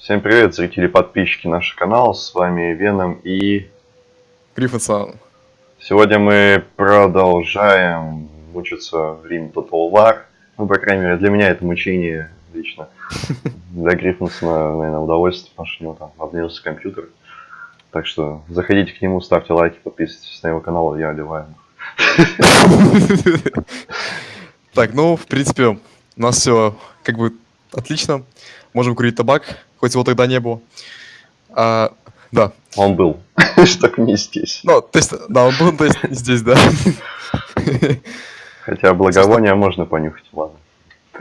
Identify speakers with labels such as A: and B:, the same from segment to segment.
A: Всем привет, зрители и подписчики нашего канала, с вами Веном и...
B: Гриффитсон.
A: Сегодня мы продолжаем мучиться в Рим Total War. Ну, по крайней мере, для меня это мучение лично. Для Гриффинсона, наверное, удовольствие, потому что у него там обновился компьютер. Так что заходите к нему, ставьте лайки, подписывайтесь на его канал, я одеваю.
B: Так, ну, в принципе, у нас все как бы отлично. Можем курить табак, хоть его тогда не было. А, да.
A: Он был, только не здесь.
B: Ну, то есть, да, он был, то есть не здесь, да.
A: Хотя благовония можно понюхать, ладно.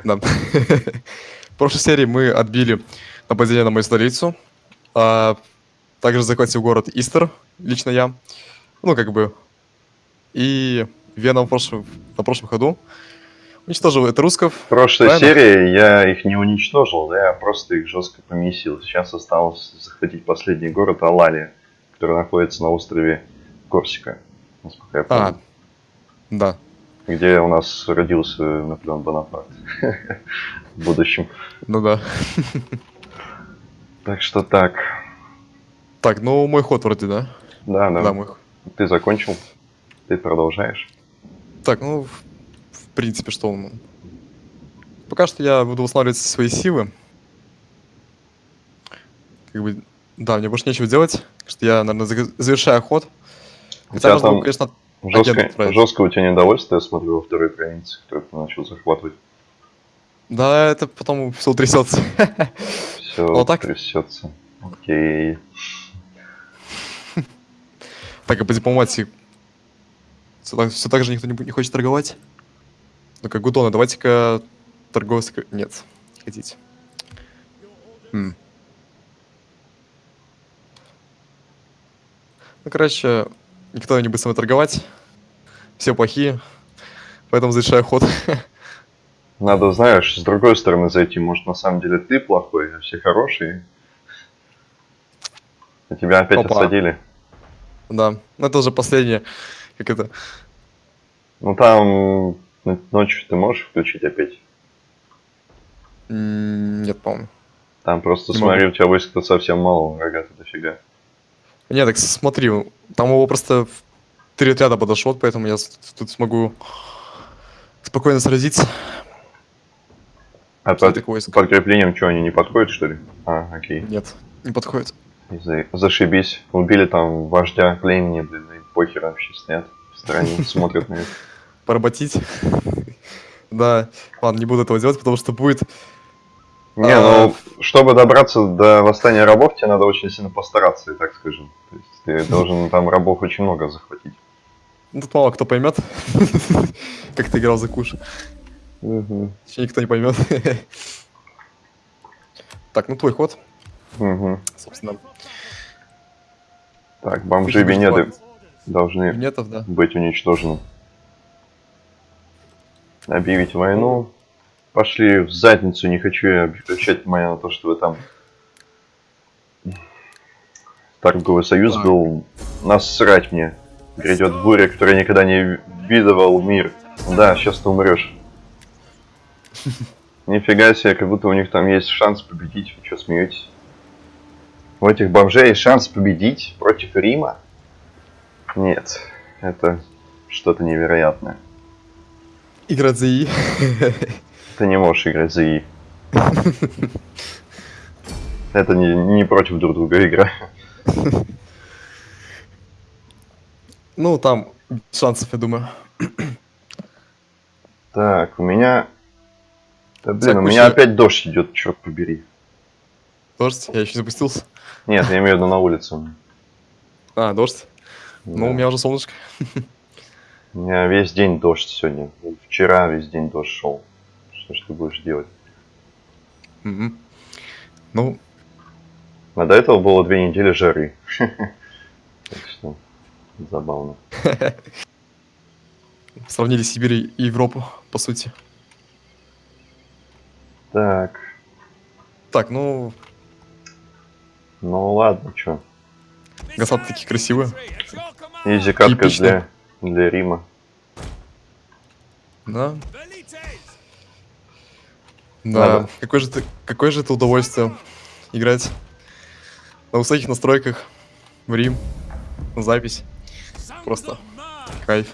B: Да. В прошлой серии мы отбили нападение на мою столицу. А, также захватил город Истер, лично я. Ну, как бы. И Веном в прошлом, на прошлом ходу уничтожил это руссков.
A: В прошлой правильно? серии я их не уничтожил, да, я просто их жестко помесил. Сейчас осталось захватить последний город Алалия, который находится на острове Корсика, насколько я помню. А,
B: да.
A: Где у нас родился Наполеон Бонапарт в будущем.
B: Ну да.
A: Так что так.
B: Так, ну мой ход вроде, да?
A: Да, да. Да, мой Ты закончил? Ты продолжаешь?
B: Так, ну, принципе, что он... Пока что я буду восстанавливать свои силы. Как бы, да, мне больше нечего делать, что я, наверное, завершаю ход.
A: Хотя можно, там конечно, жестко, жестко у тебя недовольство, я смотрю, во второй провинции, которую ты начал захватывать.
B: Да, это потом все трясется.
A: Все вот так? трясется. Окей.
B: Так, а по дипломатии все так, все так же никто не, не хочет торговать? Ну как Гудона, давайте-ка торговать... Нет, не хотите. Хм. Ну, короче, никто не будет со мной торговать. Все плохие. Поэтому завершаю ход.
A: Надо, знаешь, с другой стороны зайти. Может, на самом деле ты плохой, а все хорошие. А тебя опять Опа. отсадили.
B: Да, ну, это уже последнее. Как это?
A: Ну там ночью ты можешь включить опять?
B: Нет, по-моему.
A: Там просто не смотри, могу. у тебя войск-то совсем мало, врага то дофига.
B: Нет, так смотри, там его просто три отряда подошел, поэтому я тут смогу спокойно сразиться.
A: А под подкреплением что, они не подходят, что ли? А, окей.
B: Нет, не подходят.
A: За зашибись. Убили там вождя племени, блин, и похер вообще стоят в стороне, смотрят на это.
B: Поработить? Да, ладно, не буду этого делать, потому что будет...
A: Не, а... ну, чтобы добраться до восстания рабов, тебе надо очень сильно постараться, и так скажем. То есть ты должен там рабов очень много захватить.
B: Ну, тут мало кто поймет, как ты играл за куш. Еще никто не поймет. Так, ну твой ход.
A: Собственно. Так, бомжи Венеды должны быть уничтожены. Объявить войну. Пошли в задницу, не хочу я обращать внимание на то, что вы там торговый союз так. был. Насрать мне. Грядет буря, которая никогда не видывал мир. Да, сейчас ты умрешь. Нифига себе, как будто у них там есть шанс победить. Вы что, смеетесь? У этих бомжей есть шанс победить против Рима? Нет, это что-то невероятное.
B: Играть за И.
A: Ты не можешь играть за И. Это не, не против друг друга игра.
B: Ну, там шансов, я думаю.
A: Так, у меня... Да блин, у меня опять дождь идет, черт побери.
B: Дождь? Я еще запустился.
A: Нет, я имею в виду на улицу.
B: А, дождь? Да. Ну, у меня уже солнышко.
A: У меня весь день дождь сегодня. Вчера весь день дождь шел. Что ж ты будешь делать?
B: Угу. Ну.
A: А до этого было две недели жары. Так что забавно.
B: Сравнили Сибирь и Европу, по сути.
A: Так.
B: Так, ну,
A: ну ладно, чё.
B: Гасаты такие красивые.
A: Изи катка для, для Рима.
B: Да. Да, какое же, ты, какое же это удовольствие играть на высоких настройках в Рим, на запись. Просто кайф.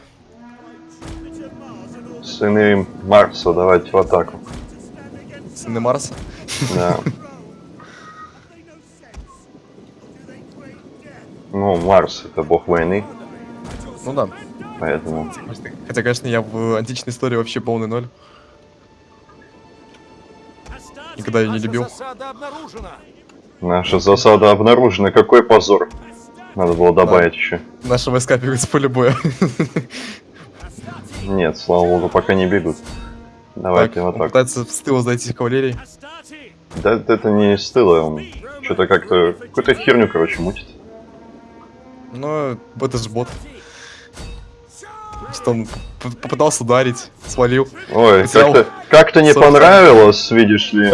A: Сыны Марса, давайте в атаку.
B: Сыны Марса.
A: Да. Ну, Марс это бог войны,
B: Ну да.
A: Поэтому...
B: Хотя, конечно, я в античной истории вообще полный ноль. Никогда ее не любил.
C: Засада обнаружена.
A: Наша засада обнаружена. Какой позор. Надо было добавить еще.
B: Наши войска бегут с поля боя.
A: Нет, слава богу, пока не бегут. Давайте
B: Так,
A: в
B: он
A: атаку.
B: пытается с тыла зайти с кавалерией.
A: Да это не с тыла, он что-то как-то... Какую-то херню, короче, мутит.
B: Но это же бот. Что он попытался ударить, свалил.
A: Ой,
B: Потерял
A: как-то как не
B: 40.
A: понравилось, видишь ли.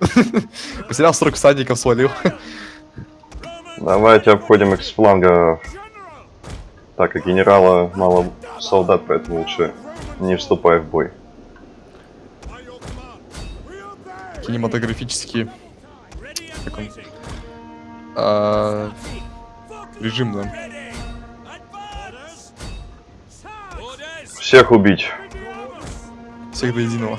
B: Потерял 40 всадников, свалил.
A: Давайте обходим их с фланга. Так, и генерала мало солдат, поэтому лучше не вступай в бой.
B: Кинематографический... Как он? А, режим, да.
A: Всех убить.
B: Всех до единого.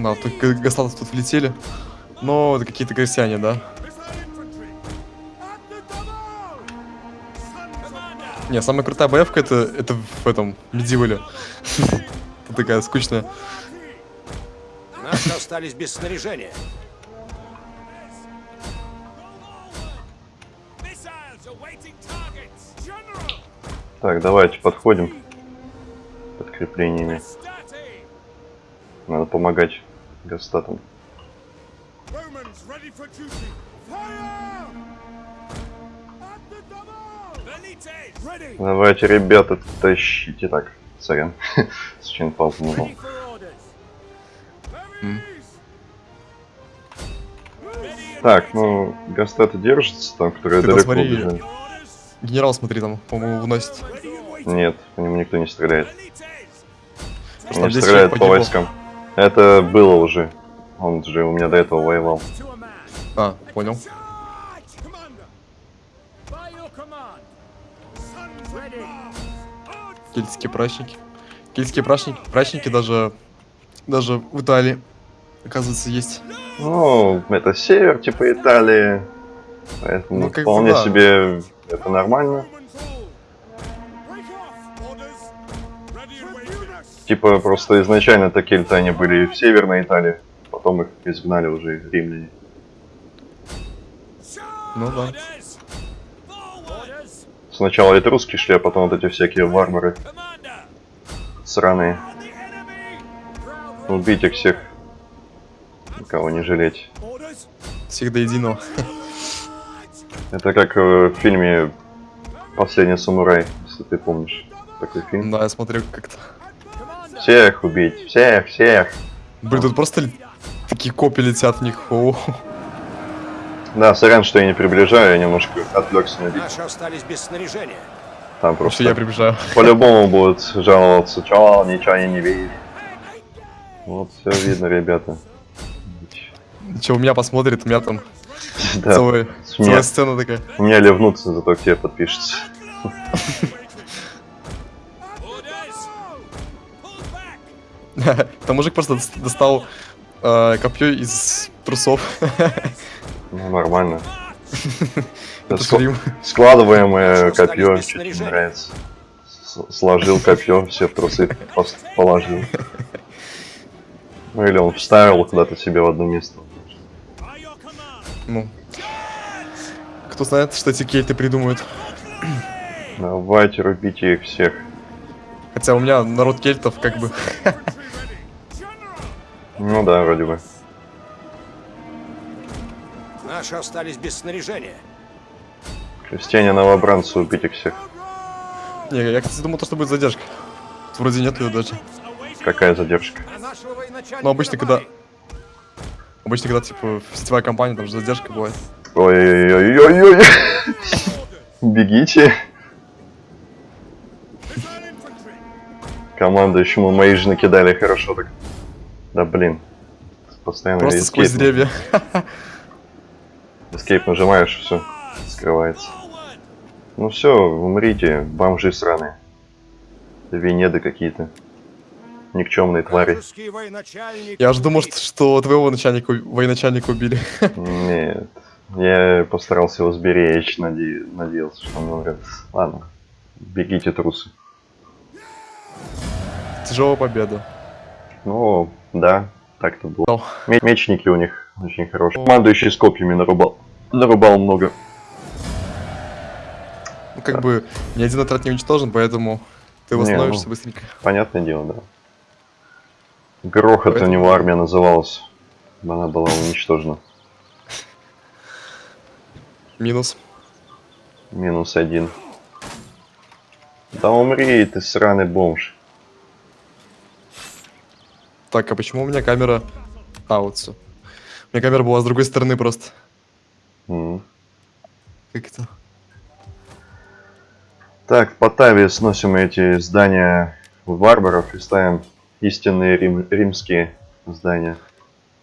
B: Да, тут г- гастаты тут влетели. Но это какие-то крестьяне, да? Не, самая крутая боевка это, это в этом, Медивале. Это такая скучная.
C: Наши остались без снаряжения.
A: Так, давайте подходим. Подкреплениями. Надо помогать гастатам. Давайте, ребята, тащите. Так, сорян. Случайно паузу нажал.
C: Ready for orders.
B: М.
A: Так, ну, гастаты держатся там, которые
B: Ты
A: далеко
B: посмотри.
A: убежали.
B: Генерал, смотри, там, по-моему, выносит.
A: Нет, по нему никто не стреляет.
B: Что,
A: Не стреляет по войскам. Это было уже. Он же у меня до этого воевал.
B: А, понял. Кельтские праздники. Кельтские праздники, праздники даже, даже в Италии, оказывается, есть.
A: Ну, это север, типа Италии. Поэтому
B: Ну, как бы
A: вполне
B: да.
A: себе это нормально. Tипа просто изначально-то кельты они были в Северной Италии. Потом их изгнали уже римляне.
B: Ну да.
A: Сначала этруски шли, а потом вот эти всякие варвары сраные. Убить их всех. Никого не жалеть.
B: Всех до единого.
A: Это как э, в фильме Последний самурай, если ты помнишь. Такой фильм.
B: Да, я смотрю как-то.
A: Всех убить, всех, всех.
B: Блин, тут просто такие копии летят в них. О,
A: Да, сорян, что я не приближаю, я немножко отвлекся на бит.
C: Наши остались без снаряжения.
A: Там просто
B: я приближаю.
A: по-любому будут жаловаться, чё, ничего я не видишь. Вот, все видно, ребята.
B: Че, у меня посмотрит, у меня там
A: Да,
B: целая,
A: меня,
B: сцена такая.
A: у меня ливнутся, зато к тебе подпишется.
B: Там мужик просто дос- достал э, копье из трусов.
A: Ну, нормально.
B: Это
A: Ск-. Складываемое копье, мне нравится. С- Сложил копье, все в трусы положил. Ну или он вставил куда-то себе в одно место.
B: Ну. Кто знает, что эти кельты придумают.
A: Давайте рубите их всех.
B: Хотя у меня народ кельтов как бы...
A: Ну да, вроде бы.
C: Наши остались без снаряжения.
A: Крестьяне новобранцы, убить их всех.
B: Не, я, кстати, думал, то, что будет задержка. Вроде нет ее даже.
A: Какая задержка?
C: А
B: Ну, обычно, когда... Обычно, когда, типа, сетевая компания, там же задержка бывает.
A: Ой-ой-ой-ой-ой. Бегите. Командующему мои же накидали хорошо так. Да блин. Постоянно
B: Просто сквозь
A: эскейп.
B: деревья.
A: Эскейп нажимаешь, все, скрывается. Ну все, умрите, бомжи сраные. Венеды какие-то. Никчемные твари.
B: Я же думал, что, что твоего начальника, военачальника убили.
A: Нет. Я постарался его сберечь, наде- надеялся, что он умрет. Ладно. Бегите, трусы.
B: Тяжелая победа.
A: Ну, да, так-то было. Ме- Мечники у них очень хорошие. Командующий с копьями нарубал. Нарубал много.
B: Ну, как бы, ни один отряд не уничтожен, поэтому ты
A: Не,
B: восстановишься
A: ну.
B: быстренько.
A: Понятное дело, да. Грохот у
B: Поэтому-
A: него армия называлась. Она была уничтожена.
B: Минус.
A: Минус один. Да умри, ты сраный бомж.
B: Так, а почему у меня камера... А, вот все. У меня камера была с другой стороны просто.
A: М.
B: Как это?
A: Так, в Потаве сносим эти здания варваров и ставим истинные рим- римские здания.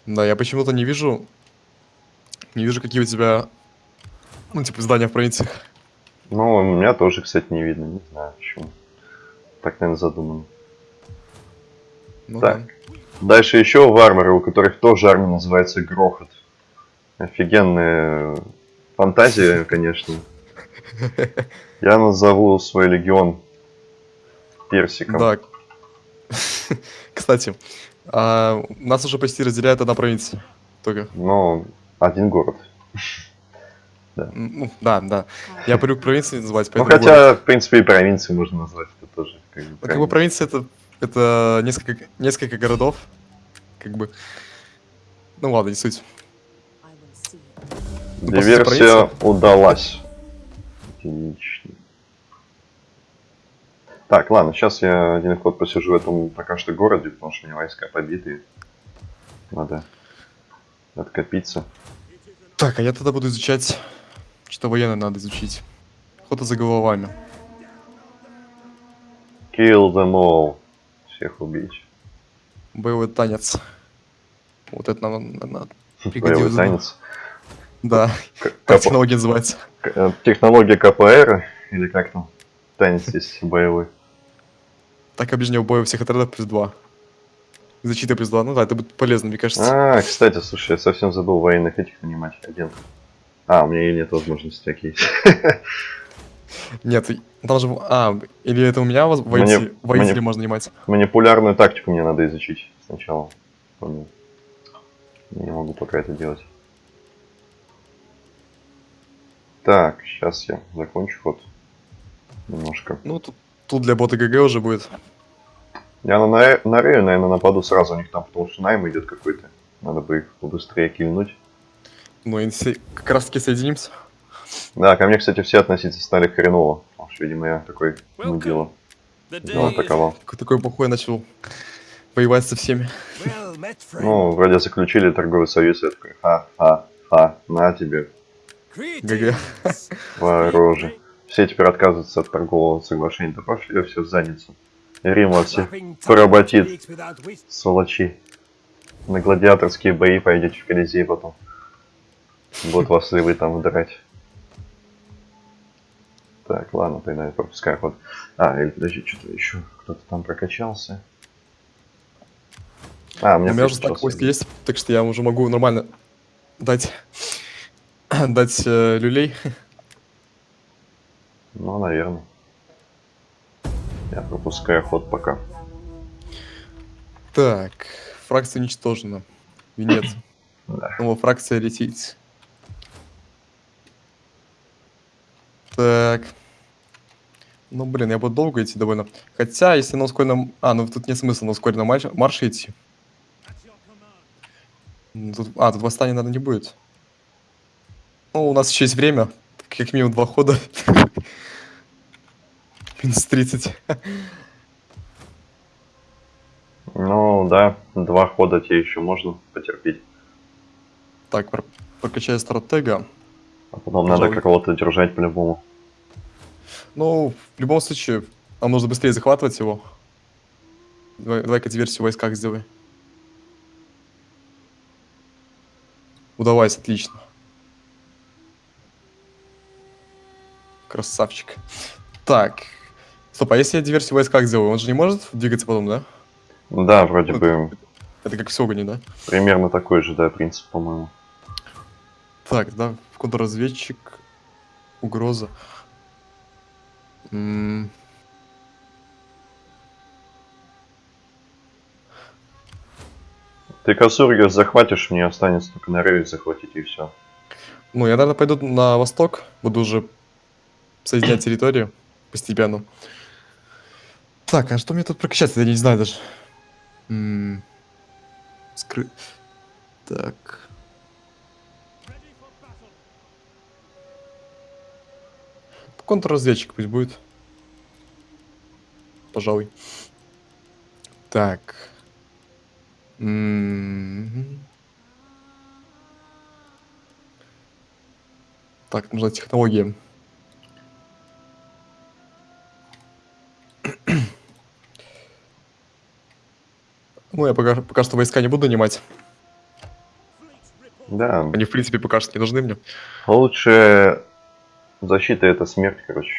B: Да, я почему-то не вижу... Не вижу, какие у тебя... Ну, типа, здания в провинциях.
A: Ну, у меня тоже, кстати, не видно. Не знаю почему. Так, наверное, задумано.
B: Ну,
A: Так. Дальше еще варвары, у которых тоже армия называется Грохот. Офигенная фантазия, конечно. Я назову свой легион персиком.
B: Да. Кстати, а, нас уже почти разделяет одна провинция. Только.
A: Но один город.
B: М, Ну, да, да. Я привык провинции называть,
A: Ну, хотя, в принципе, и провинции можно назвать. Это тоже как бы,
B: Ну, как бы провинция это, это несколько, несколько городов. Как бы. Ну ладно, не суть. Ну,
A: Диверсия
B: провинция.
A: удалась. Отлично. Так, ладно, сейчас я один ход посижу в этом пока что городе, потому что у меня войска побиты. Надо откопиться.
B: Так, а я тогда буду изучать. Что военное надо изучить. Охота за головами.
A: Kill them all. Всех убить.
B: Боевой танец. Вот это нам надо
A: Боевой танец.
B: Да,
A: К-
B: как технология называется.
A: э, Технология КПР, или как там? Танец здесь боевой.
B: Так бой у всех отрядов плюс 2. Защита плюс 2. Ну да, это будет полезно, мне кажется.
A: А, кстати, слушай, я совсем забыл военных этих нанимать. Один. А, у меня и нет возможности такие.
B: Нет, там же... А, или это у меня воители,
A: Мне-
B: воители
A: мне-
B: можно нанимать?
A: Манипулярную тактику мне надо изучить сначала. Не могу пока это делать. Так, сейчас я закончу ход. Немножко.
B: Ну, тут, тут для бота ГГ уже будет.
A: Я на, на, на Рею, наверное, нападу сразу у них там, потому что найм идет какой-то. Надо бы их побыстрее кильнуть.
B: Ну, и все- как раз таки соединимся.
A: Да, ко мне, кстати, все относиться стали хреново. Потому что, видимо, я такой мудила. Дело атаковал.
B: Такой, такой плохой начал воевать со всеми.
A: Ну, вроде заключили торговый союз, я такой, ха-ха-ха, на тебе,
B: ГГ.
A: вороже. Все теперь отказываются от торгового соглашения. Да пошли все в задницу. И Рим вас всех поработит, сволочи. На гладиаторские бои пойдете в Колизей потом. Вот вас и вы там удрать. Так, ладно, тогда я пропускаю ход. А, или подожди, что-то еще кто-то там прокачался. А, у
B: У
A: меня
B: меня уже так войск есть, так что я уже могу нормально дать, дать э, люлей.
A: Ну, наверное. Я пропускаю ход пока.
B: Так, фракция уничтожена. Венец.
A: Да.
B: Ну, фракция летит. Так. Ну, блин, я буду долго идти довольно. Хотя, если на ускоренном... А, ну тут нет смысла на ускоренном марш- марше идти. М, Тут... А, тут восстания, наверное, не будет. Ну, у нас еще есть время. Как минимум два хода. Минус 30.
A: Ну, да, два хода тебе еще можно потерпеть.
B: Так, про- прокачаю стратега.
A: А потом надо
B: Пожалуй.
A: какого-то держать по-любому.
B: Ну, в любом случае, нам нужно быстрее захватывать его. Давай- Давай-ка диверсию в войсках сделай. Удавайся, отлично. Красавчик. Так. Стоп, а если я диверсию в войсках сделаю, он же не может двигаться потом, да?
A: Да, вроде
B: Ну,
A: бы
B: Это как в Сёгуне, да?
A: примерно такой же, да, принцип, по-моему.
B: Так, да, контрразведчик, угроза. М,
A: Ты Косургис захватишь, мне останется только на рейс захватить и все.
B: Ну, я, наверное, пойду на восток, буду уже соединять территорию постепенно. Так, а что мне тут прокачать? Я не знаю даже. М, Скры... Так. Контрразведчик пусть будет. Пожалуй. Так. М, Так, нужна технология. Ну, я пока, пока что войска не буду нанимать.
A: Да,
B: Они, в принципе, пока что не нужны мне.
A: лучше защита это смерть, короче.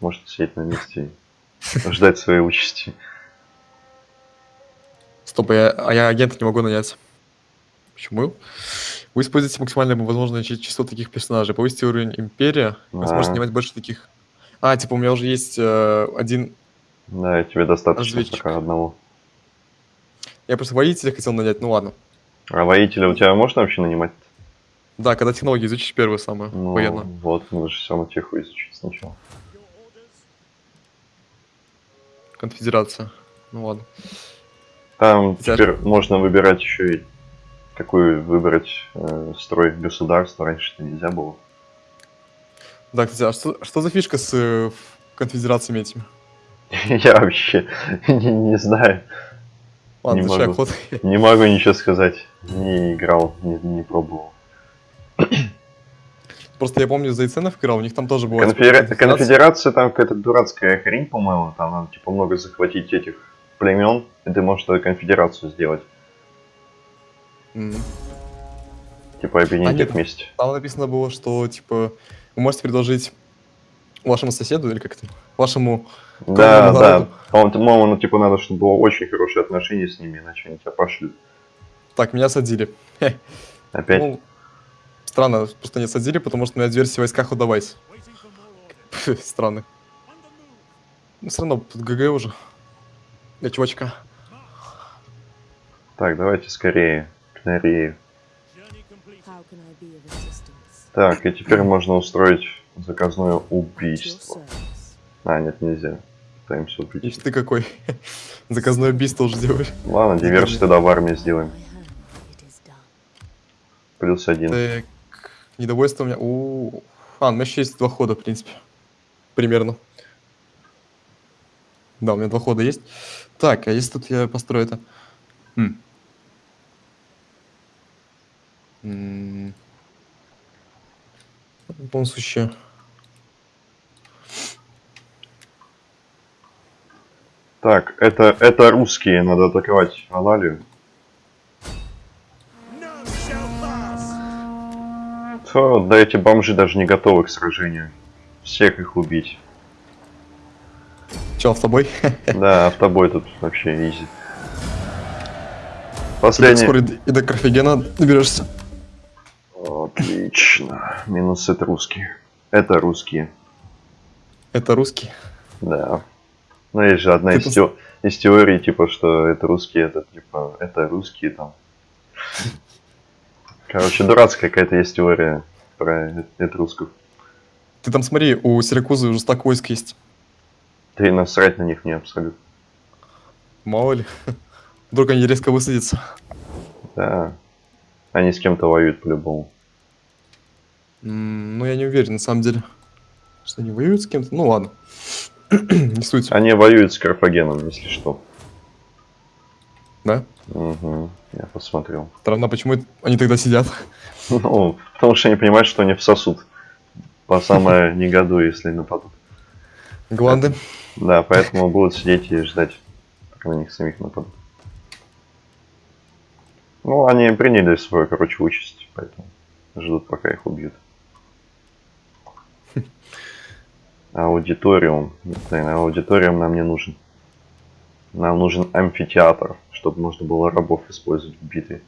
A: Может сидеть на месте и ждать своей участи.
B: Стоп, я, а я агента не могу нанять. Почему? Вы используете максимально возможное чи- число таких персонажей. Повысите уровень Империя. Вы сможете
A: А.
B: нанимать больше таких. А, типа, у меня уже есть э, один...
A: Да, тебе достаточно
B: Разведчик.
A: пока одного.
B: Я просто воителя хотел нанять, ну ладно.
A: А воителя у тебя можно вообще нанимать?
B: Да, когда технологии изучишь первое самое,
A: Ну,
B: военно.
A: вот, нужно же все равно теху изучить сначала.
B: Конфедерация. Ну ладно.
A: Там
B: Хотя-
A: теперь можно выбирать еще и какую выбрать э, строй государства. Раньше это нельзя было.
B: Да, кстати, а что, что за фишка с э, конфедерациями этими?
A: Я вообще не, не знаю.
B: Ладно,
A: Не могу.
B: охота?
A: Не могу ничего сказать. Не играл, не, не пробовал.
B: Просто я помню, за Иценов играл, у них там тоже была... типа,
A: Конфедера-
B: конфедерация.
A: Там какая-то дурацкая хрень, по-моему. Там надо типа много захватить этих племен, и ты можешь тогда конфедерацию сделать.
B: М.
A: Типа объединить
B: А нет,
A: их вместе.
B: Там написано было, что, типа, вы можете предложить вашему соседу, или как это, вашему...
A: Да, да. По-моему, ну, типа надо, чтобы было очень хорошие отношения с ними, иначе они тебя пошлют.
B: Так, меня садили.
A: Опять.
B: Ну, странно, просто не садили, потому что у меня диверсия в войсках удавайся. Странно.
D: Move.
B: Ну, все равно, тут ГГ уже. Для чувачка.
A: Так, давайте скорее к
E: assistance?
A: Так, и теперь можно устроить заказное убийство. А, нет, нельзя. Пытаемся
B: Ишь
A: убить.
B: ты какой. Заказное убийство уже делаешь.
A: Ладно, диверсию тогда в армии сделаем. Плюс один.
B: Так, недовольство у меня... У, А, у меня еще есть два хода, в принципе. Примерно. Да, у меня два хода есть. Так, а если тут я построю это... Хм. В любом случае...
A: Так, это, это русские, надо атаковать Алалию. То, да эти бомжи даже не готовы к сражению. Всех их убить.
B: Чел, с тобой?
A: Да, автобой тут вообще изи. Последний.
B: скоро и до Карфагена доберешься.
A: Отлично. Минус это русские. Это русские.
B: Это русский.
A: Да. Ну, есть же одна из,
B: пос-
A: тео- из теорий, типа, что это русские, это, типа, это русские там. Короче, дурацкая какая-то есть теория про э- это русских.
B: Ты там смотри, у Сиракузы уже стак войск есть.
A: Ты насрать на них не абсолютно.
B: Мало ли. Вдруг они резко высадятся.
A: Да. Они с кем-то воюют по-любому.
B: Ну, я не уверен, на самом деле. Что они воюют с кем-то? Ну, ладно. Не суть.
A: Они воюют с Карфагеном, если что.
B: Да?
A: Угу. Я посмотрел.
B: Странно, почему они тогда сидят.
A: Ну, потому что они понимают, что они всосут. По самое не году, если нападут.
B: Гланды.
A: Да, поэтому будут сидеть и ждать на них самих нападут. Ну, они приняли свою, короче, участь, поэтому ждут, пока их убьют. Аудиториум. Блин, аудиториум нам не нужен. Нам нужен амфитеатр, чтобы можно было рабов использовать в битве.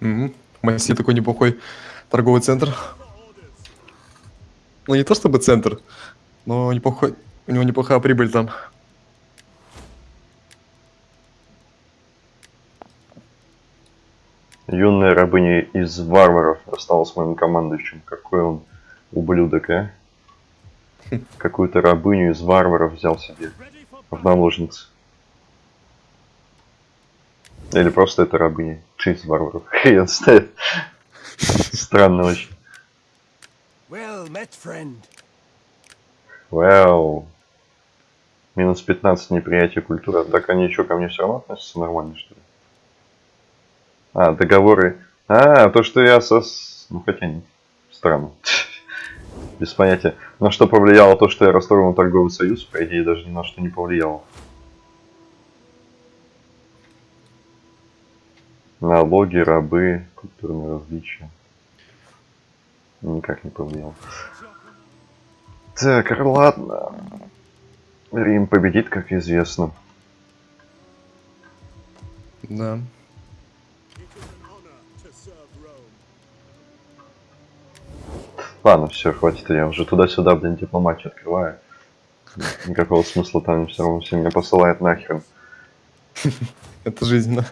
B: Угу. Москве такой неплохой торговый центр. Ну, не то чтобы центр, но неплохой, у него неплохая прибыль там.
A: Юная рабыня из варваров осталась моим командующим. Какой он ублюдок, а? Какую-то рабыню из варваров взял себе в наложницы. Или просто это рабыня. Из варваров. Хрен знает. Странно очень.
C: Well met, friend.
A: Вау. Минус 15 неприятие культуры. Так они что, ко мне все равно относятся нормально, что ли? А, договоры. А, то, что я со... Ну, хотя нет. Странно. Без понятия. На что повлияло то, что я расторгнул торговый союз, по идее, даже ни на что не повлияло. Налоги, рабы, культурные различия. Никак не повлияло. Так, ладно. Рим победит, как известно.
B: Да.
A: Ладно, все, хватит, я уже туда-сюда, блин, дипломатию открываю. Никакого смысла там все равно все меня посылает нахер.
B: Это жизнь, да.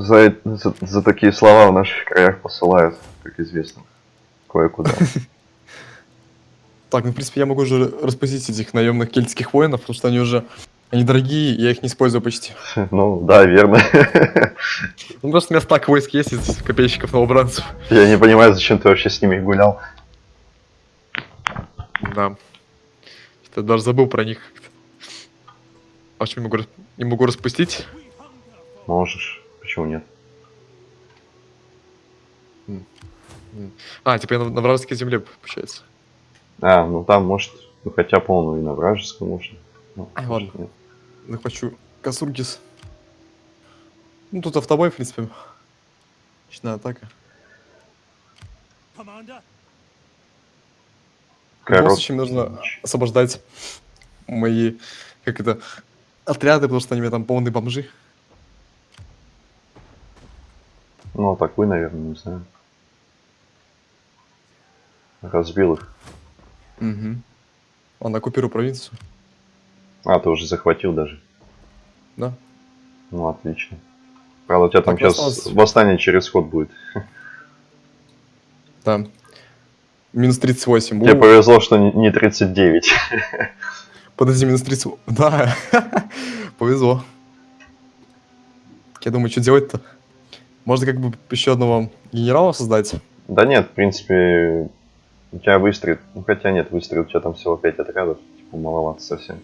A: За, за, за такие слова в наших краях посылают, как известно. Кое-куда.
B: Так, ну, в принципе, я могу уже распустить этих наемных кельтских воинов, потому что они уже... Они дорогие, я их не использую почти.
A: Ну, да, верно.
B: Ну, просто у меня стак войск есть из копейщиков новобранцев.
A: Я не понимаю, зачем ты вообще с ними гулял.
B: Да. Что-то даже забыл про них как-то. А что, не могу, не могу распустить?
A: Можешь. Почему нет?
B: А, типа я на, на вражеской земле, получается.
A: А, ну там, может, ну хотя полную и на вражеском можно. Ну, может,
B: ладно.
A: нет.
B: Захвачу Касургис. Ну, тут автобой, в принципе. Ночная атака. Случае, мне нужно освобождать мои, как это, отряды, потому что они у меня там полные бомжи.
A: Ну, атакуй, наверное, не знаю. Разбил их.
B: Угу. Ладно, оккупирую провинцию.
A: А, ты уже захватил даже.
B: Да.
A: Ну, отлично. Правда, у тебя там
B: Так,
A: сейчас
B: осталось-
A: восстание через ход будет.
B: Да. Минус 38.
A: Тебе
B: У,
A: повезло, что не не 39.
B: Подожди, минус 30. Да. Повезло. Я думаю, что делать-то? Можно как бы еще одного генерала создать.
A: Да нет, в принципе, у тебя выстрел. Ну, хотя нет, выстрел, у тебя там всего 5 отрядов. Типа, маловато совсем.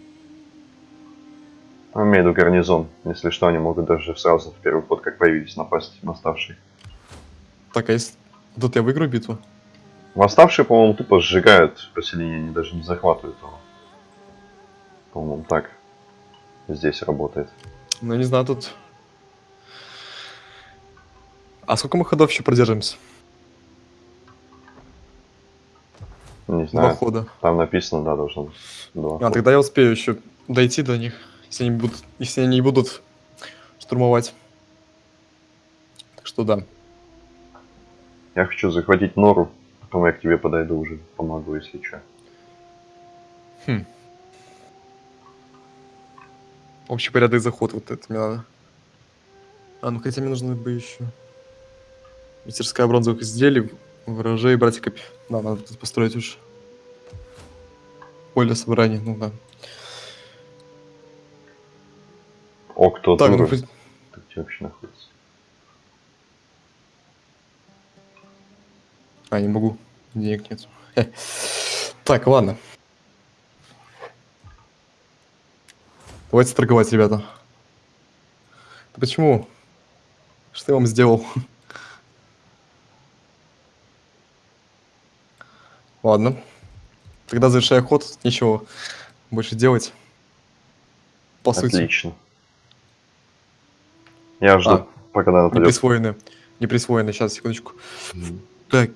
A: Ну, имею в виду гарнизон. Если что, они могут даже сразу в первый ход, как появились, напасть восставшие.
B: Так, а если... Тут я выиграю битву?
A: Восставшие, по-моему, тупо сжигают поселение, они даже не захватывают его. По-моему, так здесь работает.
B: Ну, не знаю, тут... А сколько мы ходов еще продержимся?
A: Не
B: Два
A: знаю,
B: хода.
A: там написано, да, должно быть два.
B: А,
A: хода.
B: тогда я успею еще дойти до них, если они будут, если они не будут штурмовать. Так что да.
A: Я хочу захватить Нору, потом я к тебе подойду уже, помогу, если что.
B: Общий порядок заход, вот это мне надо. А, ну хотя мне нужно бы еще... Мастерская бронзовых изделий, ворожей, братья копи. Да, надо тут построить уж. Поле собрания, ну да.
A: О, кто
B: Так, ну, хоть-
A: Ты где вообще находится?
B: А, не могу. Денег нет. Так, ладно. Давайте торговать, ребята. Почему? Что я вам сделал? Ладно. Тогда завершая ход, нечего больше делать. По сути,
A: Отлично. Я жду,
B: А,
A: пока она
B: не
A: нападет.
B: присвоены. Не присвоены, сейчас, секундочку. Так.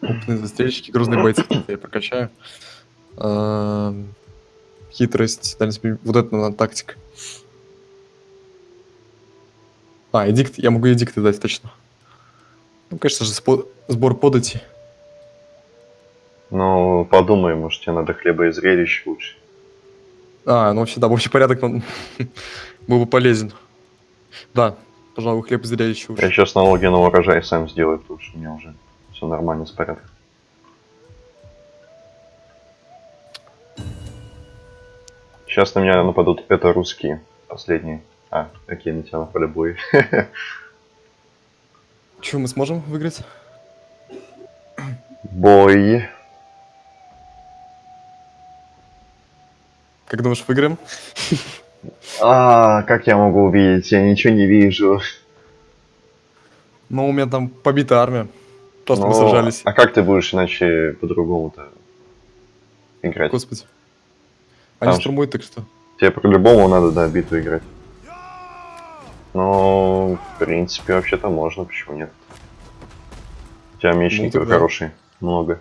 B: Опытные застрельщики, грузные бойцы. Я прокачаю. Ам, Хитрость, дальность вот это надо тактика. А, эдикт, я могу эдикты дать, точно. Ну, конечно же, спо- сбор подати.
A: Ну, подумай, может, тебе надо хлеба и зрелищ лучше.
B: А, ну вообще, да, в общий порядок он был бы полезен. Да, пожалуй, хлеб зрелище
A: Я
B: лучше.
A: сейчас налоги на урожай сам сделаю, потому что у меня уже все нормально с порядком. Сейчас на меня нападут это русские, последние. А, какие на тебя напали бои.
B: Че, мы сможем выиграть?
A: Бой.
B: Как думаешь, выиграем?
A: А, как я могу увидеть? Я ничего не вижу.
B: Ну, у меня там побита армия. Просто мы
A: Ну,
B: сражались.
A: А как ты будешь иначе по-другому-то играть?
B: Господи. Они
A: Там
B: штурмуют, так что.
A: Тебе по-любому надо, да, битву играть. Ну, в принципе, вообще-то можно, почему нет? У тебя мечников
B: тогда-
A: хороший, много.